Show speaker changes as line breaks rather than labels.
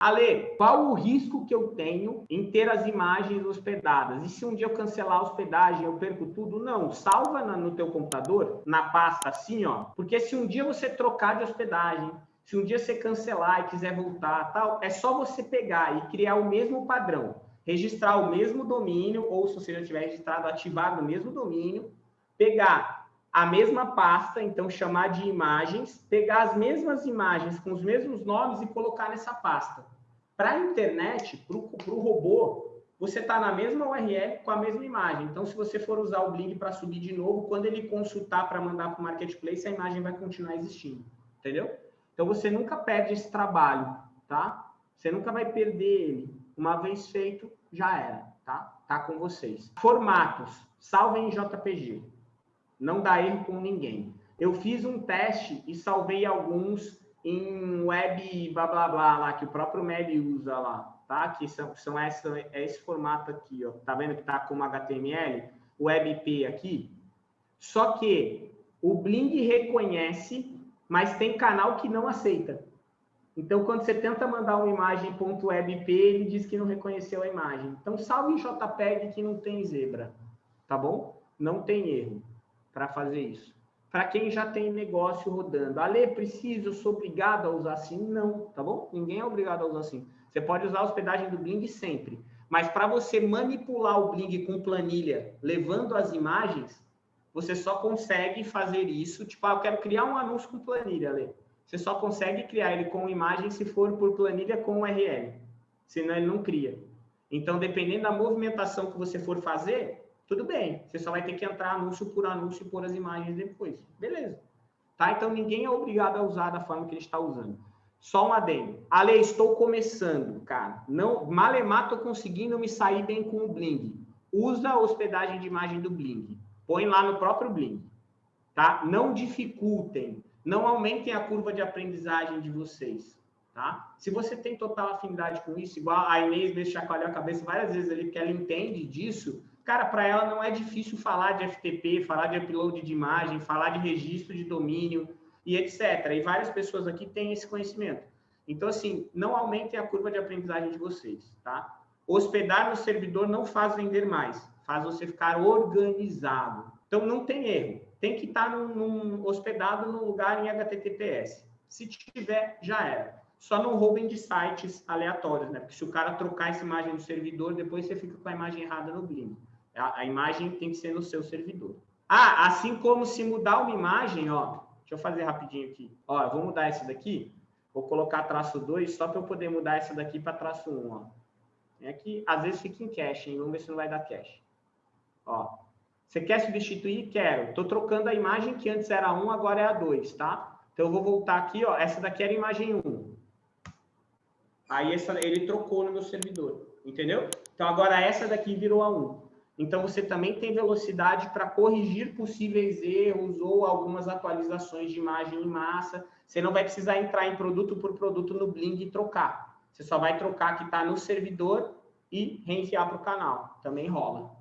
Ale, qual o risco que eu tenho em ter as imagens hospedadas? E se um dia eu cancelar a hospedagem, eu perco tudo? Não, salva no teu computador, na pasta assim, ó. Porque se um dia você trocar de hospedagem, se um dia você cancelar e quiser voltar, tal, é só você pegar e criar o mesmo padrão, registrar o mesmo domínio, ou se você já tiver registrado, ativar o mesmo domínio, pegar a mesma pasta, então chamar de imagens, pegar as mesmas imagens com os mesmos nomes e colocar nessa pasta. Para a internet, para o robô, você está na mesma URL com a mesma imagem. Então, se você for usar o Blink para subir de novo, quando ele consultar para mandar para o Marketplace, a imagem vai continuar existindo. Entendeu? Então, você nunca perde esse trabalho, tá? Você nunca vai perder ele. Uma vez feito, já era, tá? Tá com vocês. Formatos. Salvem em JPG não dá erro com ninguém. Eu fiz um teste e salvei alguns em web blá blá blá lá, que o próprio Meli usa lá, tá? Que são, são essa, é esse formato aqui, ó. Tá vendo que tá como HTML? WebP aqui. Só que o Bling reconhece, mas tem canal que não aceita. Então, quando você tenta mandar uma imagem .webp, ele diz que não reconheceu a imagem. Então, salve em JPEG que não tem zebra, tá bom? Não tem erro para fazer isso. Para quem já tem negócio rodando. Ale, preciso, sou obrigado a usar assim? Não, tá bom? Ninguém é obrigado a usar assim. Você pode usar a hospedagem do Bling sempre. Mas para você manipular o Bling com planilha, levando as imagens, você só consegue fazer isso. Tipo, ah, eu quero criar um anúncio com planilha, Ale. Você só consegue criar ele com imagem se for por planilha com URL. Senão ele não cria. Então, dependendo da movimentação que você for fazer, tudo bem, você só vai ter que entrar anúncio por anúncio e pôr as imagens depois. Beleza. Tá? Então, ninguém é obrigado a usar da forma que ele está usando. Só um adendo. Ale, estou começando, cara. Não, malemar, estou conseguindo me sair bem com o Bling. Usa a hospedagem de imagem do Bling. Põe lá no próprio Bling. Tá? Não dificultem. Não aumentem a curva de aprendizagem de vocês. Tá? Se você tem total afinidade com isso, igual a Inês me chacoalhou a cabeça várias vezes ali, porque ela entende disso, Cara, para ela não é difícil falar de FTP, falar de upload de imagem, falar de registro de domínio e etc. E várias pessoas aqui têm esse conhecimento. Então, assim, não aumentem a curva de aprendizagem de vocês, tá? Hospedar no servidor não faz vender mais, faz você ficar organizado. Então, não tem erro. Tem que estar num, num, hospedado num lugar em HTTPS. Se tiver, já era. Só não roubem de sites aleatórios, né? Porque se o cara trocar essa imagem no servidor, depois você fica com a imagem errada no Blink. A, a, imagem tem que ser no seu servidor. Ah, assim como se mudar uma imagem, ó, deixa eu fazer rapidinho aqui. Ó, eu vou mudar essa daqui, vou colocar traço 2 só para eu poder mudar essa daqui para traço 1, ó. É que às vezes fica em cache, hein? Vamos ver se não vai dar cache. Ó, você quer substituir? Quero. Estou trocando a imagem que antes era 1, agora é a 2, tá? Então eu vou voltar aqui, ó. Essa daqui era a imagem 1. Aí essa, ele trocou no meu servidor, entendeu? Então agora essa daqui virou a 1. Então, você também tem velocidade para corrigir possíveis erros ou algumas atualizações de imagem em massa. Você não vai precisar entrar em produto por produto no Bling e trocar. Você só vai trocar que está no servidor e reenviar para o canal. Também rola.